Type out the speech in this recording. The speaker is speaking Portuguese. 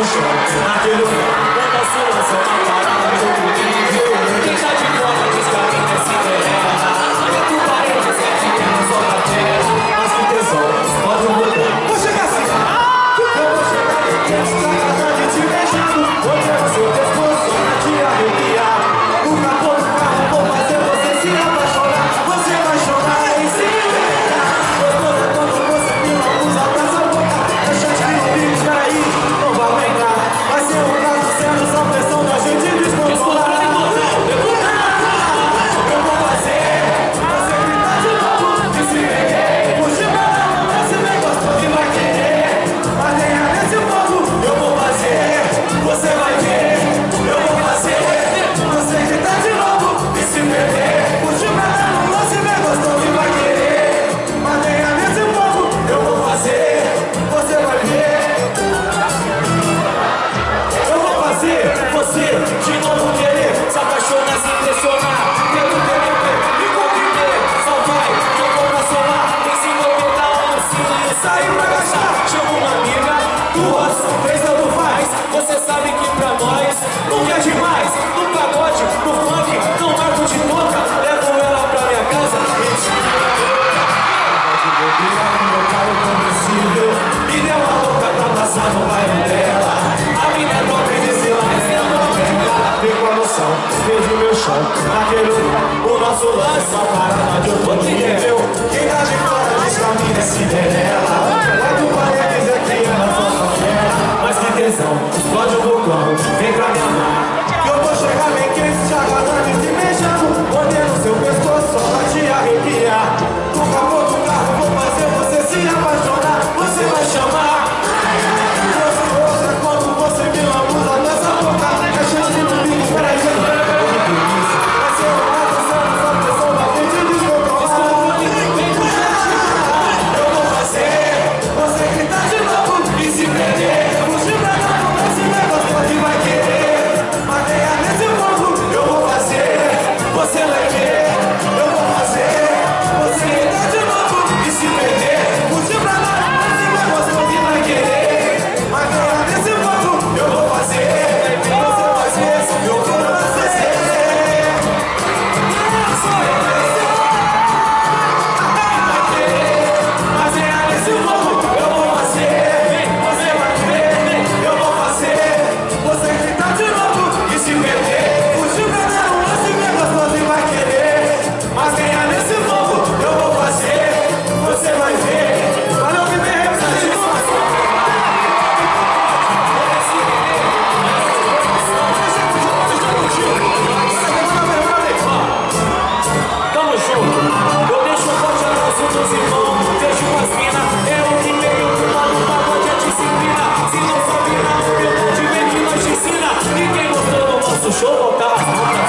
Attention, attention, attention, attention, attention, Vejo meu chão, naquele lugar O nosso lance é uma parada de outro nível Quem tá de fora diz pra mim é né, Cinderela né, Wow.